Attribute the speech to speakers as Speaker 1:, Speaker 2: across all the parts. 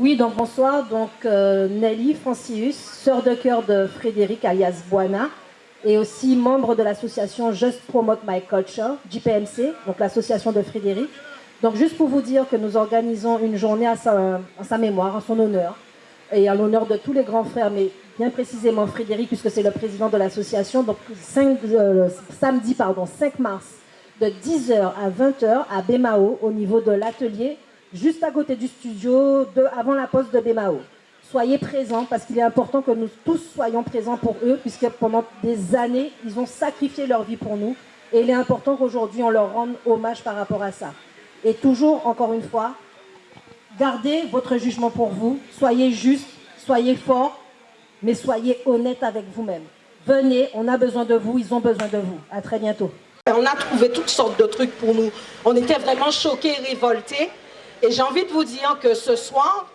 Speaker 1: Oui, donc bonsoir. Donc euh, Nelly Francius, sœur de cœur de Frédéric alias Buana, et aussi membre de l'association Just Promote My Culture, JPMC, donc l'association de Frédéric. Donc juste pour vous dire que nous organisons une journée à sa, mémoire, en son honneur, et à l'honneur de tous les grands frères, mais bien précisément Frédéric, puisque c'est le président de l'association. Donc euh, samedi pardon, 5 mars, de 10h à 20h à Bemao, au niveau de l'atelier, juste à côté du studio, avant la poste de Bemao. Soyez présents parce qu'il est important que nous tous soyons présents pour eux, puisque pendant des années, ils ont sacrifié leur vie pour nous. Et il est important qu'aujourd'hui, on leur rende hommage par rapport à ça. Et toujours, encore une fois, gardez votre jugement pour vous, soyez juste, soyez fort, mais soyez honnête avec vous-même. Venez, on a besoin de vous, ils ont besoin de vous. À très bientôt.
Speaker 2: On a trouvé toutes sortes de trucs pour nous. On était vraiment choqués, révoltés. Et j'ai envie de vous dire que ce soir,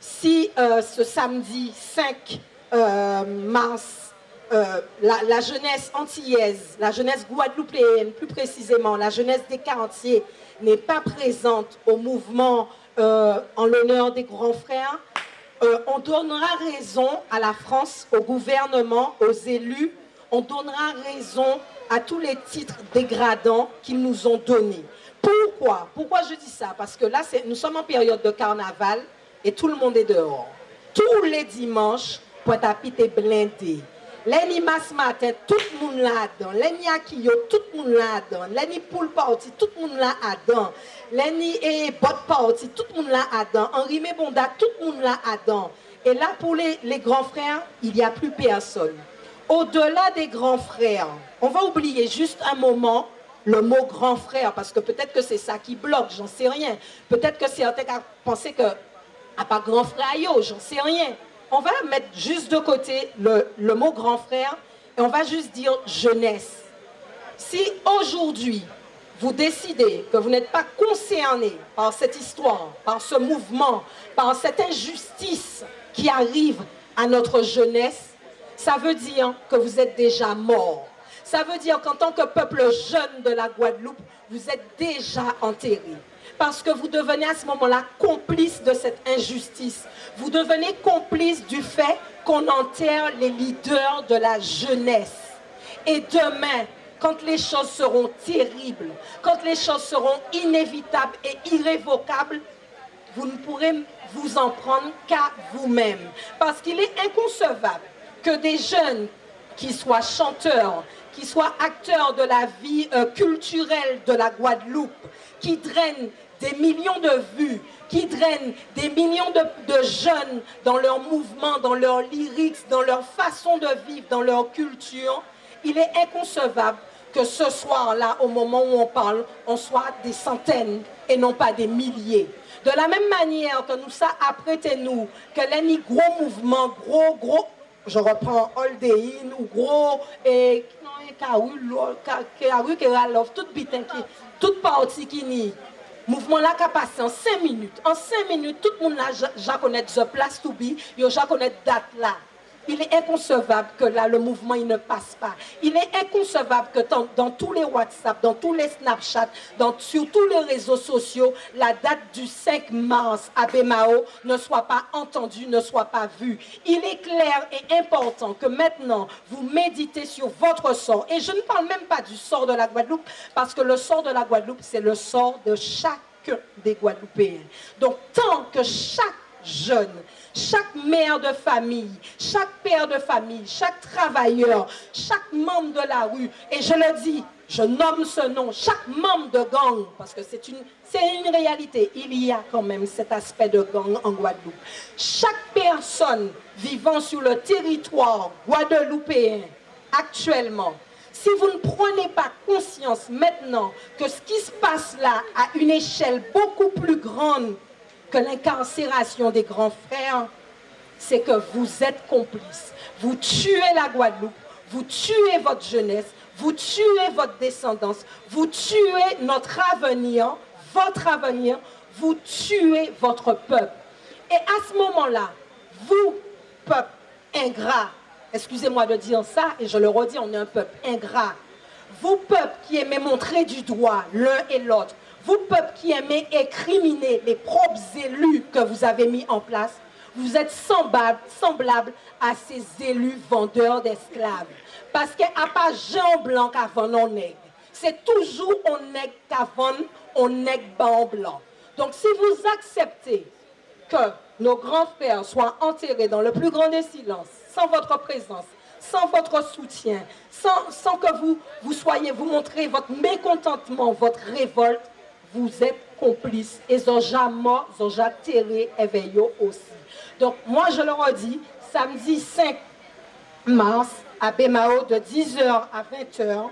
Speaker 2: si euh, ce samedi 5 euh, mars, euh, la, jeunesse antillaise, la jeunesse guadeloupéenne, plus précisément, la jeunesse des quartiers, n'est pas présente au mouvement en l'honneur des grands frères, on donnera raison à la France, au gouvernement, aux élus, on donnera raison à tous les titres dégradants qu'ils nous ont donnés. Pourquoi? Pourquoi je dis ça? Parce que là, nous sommes en période de carnaval et tout le monde est dehors. Tous les dimanches, Pointe-à-Pitre est blindé. Matin, tout le monde là-dedans. L'année Akio, tout le monde là-dedans. L'année Poule tout le monde là-dedans. L'année et Bot parti, tout le monde là-dedans. Henri Mébonda, tout le monde là-dedans. Et là, pour les, les grands frères, il n'y a plus personne. Au-delà des grands frères, on va oublier juste un moment le mot grand frère, parce que peut-être que c'est ça qui bloque, j'en sais rien. Peut-être que certains penser que, à pas grand frère, yo, j'en sais rien. On va mettre juste de côté le mot grand frère et on va juste dire jeunesse. Si aujourd'hui, vous décidez que vous n'êtes pas concerné par cette histoire, par ce mouvement, par cette injustice qui arrive à notre jeunesse, ça veut dire que vous êtes déjà mort. Ça veut dire qu'en tant que peuple jeune de la Guadeloupe, vous êtes déjà enterré. Parce que vous devenez à ce moment-là complice de cette injustice. Vous devenez complice du fait qu'on enterre les leaders de la jeunesse. Et demain, quand les choses seront terribles, quand les choses seront inévitables et irrévocables, vous ne pourrez vous en prendre qu'à vous-même. Parce qu'il est inconcevable que des jeunes qui soient chanteurs, qui soient acteurs de la vie euh, culturelle de la Guadeloupe, qui drainent des millions de vues, qui drainent des millions de, jeunes dans leur mouvement, dans leur lyrics, dans leur façon de vivre, dans leur culture, il est inconcevable que ce soir-là, au moment où on parle, on soit des centaines et non pas des milliers. De la même manière que nous ça apprêtez-nous, que les gros mouvements, gros, gros, je reprends Holdein ou gros, et Karou, Karou, Keralov, tout bitin ki, tout parti ki ni. Mouvement là qui a passé en 5 minutes. En 5 minutes, tout le monde a ja, ja connaît the place to be, yo ja connaît date là. Il est inconcevable que là, le mouvement, il ne passe pas. Il est inconcevable que dans, tous les WhatsApp, dans tous les Snapchat, dans, sur tous les réseaux sociaux, la date du 5 mars à Bemao ne soit pas entendue, ne soit pas vue. Il est clair et important que maintenant, vous méditez sur votre sort. Et je ne parle même pas du sort de la Guadeloupe, parce que le sort de la Guadeloupe, c'est le sort de chacun des Guadeloupéens. Donc, tant que chaque jeune, chaque mère de famille, chaque père de famille, chaque travailleur, chaque membre de la rue, et je le dis, je nomme ce nom, chaque membre de gang, parce que c'est une, une réalité, il y a quand même cet aspect de gang en Guadeloupe. Chaque personne vivant sur le territoire guadeloupéen actuellement, si vous ne prenez pas conscience maintenant que ce qui se passe là à une échelle beaucoup plus grande que l'incarcération des grands frères, c'est que vous êtes complices. Vous tuez la Guadeloupe, vous tuez votre jeunesse, vous tuez votre descendance, vous tuez notre avenir, votre avenir, vous tuez votre peuple. Et à ce moment-là, vous, peuple ingrat, excusez-moi de dire ça, et je le redis, on est un peuple ingrat, vous, peuple qui aimez montrer du doigt l'un et l'autre, Vous, peuple qui aimez écriminer les propres élus que vous avez mis en place, vous êtes semblables semblable à ces élus vendeurs d'esclaves. Parce qu'il n'y pas Jean Blanc qu'avant on nègre. C'est toujours on nègre qu'avant on nègre en blanc. Donc si vous acceptez que nos grands frères soient enterrés dans le plus grand des silences, sans votre présence, sans votre soutien, sans, sans que vous, vous soyez, vous montrez votre mécontentement, votre révolte, vous êtes complices. Et Zoja mort, Zoja terré, éveillé aussi. Donc moi je leur dis, samedi 5 mars, à Bémao, de 10h à 20h,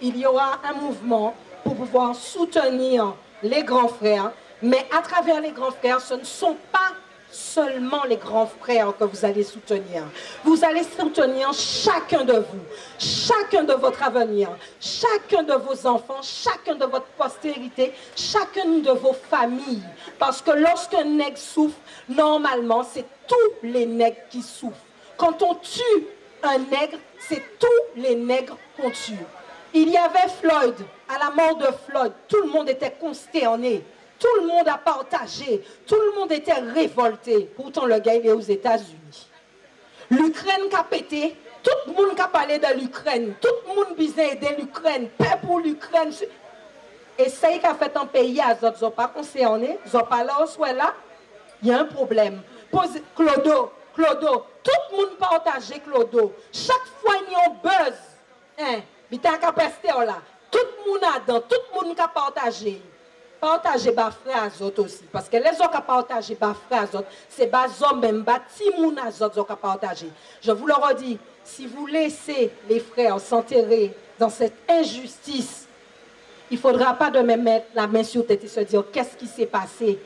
Speaker 2: il y aura un mouvement pour pouvoir soutenir les grands frères. Mais à travers les grands frères, ce ne sont pas seulement les grands frères que vous allez soutenir. Vous allez soutenir chacun de vous, chacun de votre avenir, chacun de vos enfants, chacun de votre postérité, chacune de vos familles. Parce que lorsqu'un nègre souffre, normalement, c'est tous les nègres qui souffrent. Quand on tue un nègre, c'est tous les nègres qu'on tue. Il y avait Floyd, à la mort de Floyd, tout le monde était consterné. Tout le monde a partagé. Tout le monde était révolté. Pourtant, le gars, est aux États-Unis. L'Ukraine qui a pété. Tout le monde qui a parlé de l'Ukraine. Tout le monde besoin aider l'Ukraine. Paix pour l'Ukraine. Et ça qui a fait un pays, ils sont pas concernés. Ils n'ont pas là où là. Il y a un problème. Clodo, Clodo, tout le monde partagé Clodo. Chaque fois, il y a un buzz. Hein, il y a là. Tout le monde a dans, tout le monde a partagé partager bas frères autres aussi parce que les autres qui partagent bas frères autres c'est bas hommes même bas timoun autres qui partager je vous le redis si vous laissez les frères s'enterrer dans cette injustice il ne faudra pas de même mettre la main sur tête et se dire qu'est-ce qui s'est passé?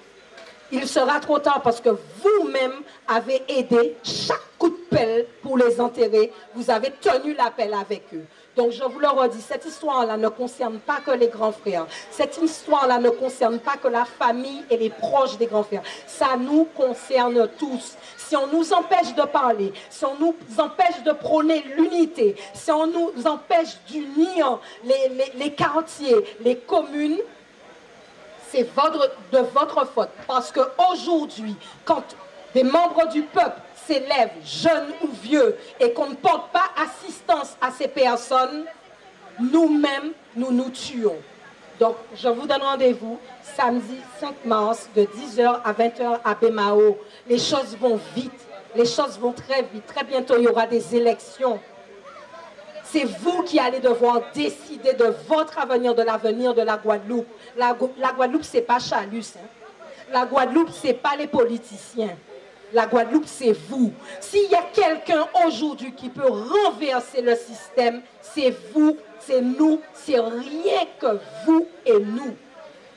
Speaker 2: Il sera trop tard parce que vous-même avez aidé chaque coup de pelle pour les enterrer. Vous avez tenu l'appel avec eux. Donc je vous le redis, cette histoire-là ne concerne pas que les grands frères. Cette histoire-là ne concerne pas que la famille et les proches des grands frères. Ça nous concerne tous. Si on nous empêche de parler, si on nous empêche de prôner l'unité, si on nous empêche d'unir les, les quartiers, les communes, c'est de votre faute. Parce qu'aujourd'hui, quand des membres du peuple s'élèvent, jeunes ou vieux, et qu'on ne porte pas assistance à ces personnes, nous-mêmes, nous nous tuons. Donc, je vous donne rendez-vous samedi 5 mars de 10h à 20h à Bemao. Les choses vont vite, les choses vont très vite. Très bientôt, il y aura des élections. C'est vous qui allez devoir décider de votre avenir, de l'avenir de la Guadeloupe. La, Guadeloupe, ce n'est pas Chalus. Hein. La Guadeloupe, ce n'est pas les politiciens. La Guadeloupe, c'est vous. S'il y a quelqu'un aujourd'hui qui peut renverser le système, c'est vous, c'est nous, c'est rien que vous et nous.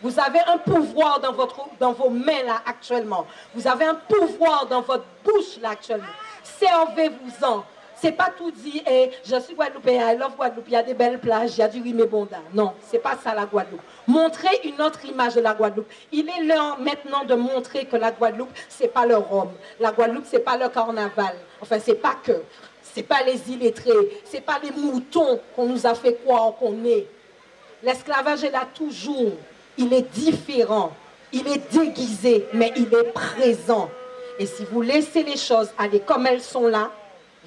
Speaker 2: Vous avez un pouvoir dans, vos mains là actuellement. Vous avez un pouvoir dans votre bouche là actuellement. Servez-vous-en. C'est pas tout dit, et je suis Guadeloupéen, I love Guadeloupe, il y a des belles plages, il y a du rimé-bonda. Non, c'est pas ça la Guadeloupe. Montrez une autre image de la Guadeloupe. Il est l'heure maintenant de montrer que la Guadeloupe, c'est pas le Rhum. La Guadeloupe, c'est pas le carnaval. Enfin, c'est pas que. C'est pas les illettrés. C'est pas les moutons qu'on nous a fait croire qu'on est. L'esclavage est là toujours. Il est différent. Il est déguisé, mais il est présent. Et si vous laissez les choses aller comme elles sont là,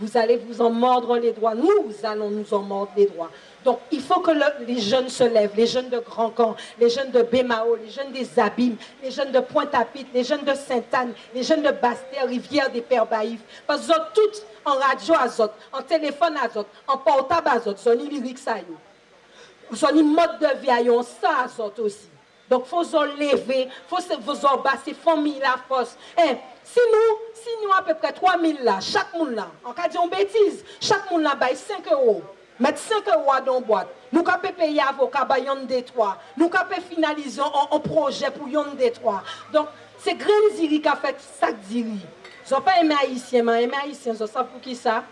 Speaker 2: vous allez vous en mordre les doigts. Nous allons nous en mordre les doigts. Donc, il faut que les jeunes se lèvent, les jeunes de Grand Camp, les jeunes de Bémao, les jeunes des Abîmes, les jeunes de Pointe-à-Pitre, les jeunes de Sainte-Anne, les jeunes de Bastère, Rivière des Pères Baïfs. Parce que toutes en radio azote, en téléphone azote, en portable azote, sont lyrique ça y Sont mode de vie, on ça azote aussi. Donk fò zon leve, fò zon basi, fò mi la fòs. Eh, si nou, si nou apè pre 3.000 la, chak moun la, an ka diyon betiz, chak moun la bay 5 euro. Met 5 euro a don boat. Nou ka pe peye avoka bay yon detwa. Nou ka pe finalize an proje pou yon detwa. Donk, se gren ziri ka fèk sak ziri. Zon pa eme haisyen man, eme haisyen zon sa pou ki sa.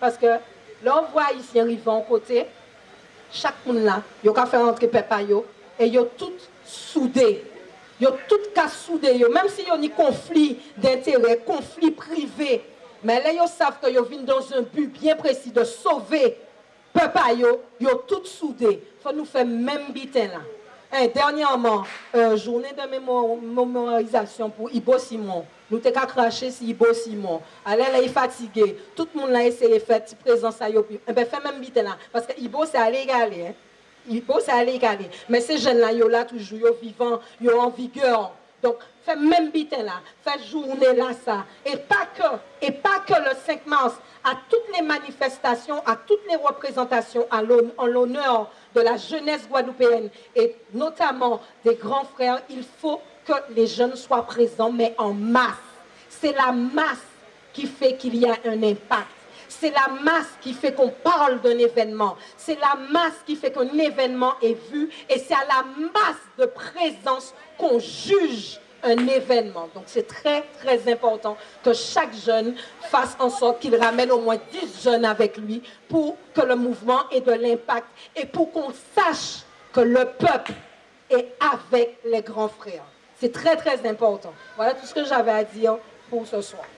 Speaker 2: Paske, lò vwa haisyen rivan kote, chak moun la, yo ka fè rentre pepa yo, e yo tout soudé. Ils ont tout cas soudé. Même s'il y a un conflit d'intérêt, conflit privé. Mais là, ils savent qu'ils viennent dans un but bien précis de sauver peuple. Ils ont tout soudé. Il faut nous faire même bitin là. Hein, dernièrement, euh, journée de mémorisation pour Ibo Simon. Nous t'avons craché sur Ibo Simon. Elle est fatiguée. Tout le monde a essayé de faire présence à Yopi. Eh fait même vite là. Parce que Ibo, c'est à. Ibo, c'est à l'égaler. Mais ces jeunes-là, ils sont là toujours, ils vivants, ils sont en vigueur. Donc, fait même bitin là, fait journée là ça. Et pas que, et pas que le 5 mars, à toutes les manifestations, à toutes les représentations en l'honneur de la jeunesse guadeloupéenne et notamment des grands frères, il faut que les jeunes soient présents, mais en masse. C'est la masse qui fait qu'il y a un impact. C'est la masse qui fait qu'on parle d'un événement. C'est la masse qui fait qu'un événement est vu. Et c'est à la masse de présence qu'on juge un événement. Donc c'est très, très important que chaque jeune fasse en sorte qu'il ramène au moins 10 jeunes avec lui pour que le mouvement ait de l'impact et pour qu'on sache que le peuple est avec les grands frères. C'est très, très important. Voilà tout ce que j'avais à dire pour ce soir.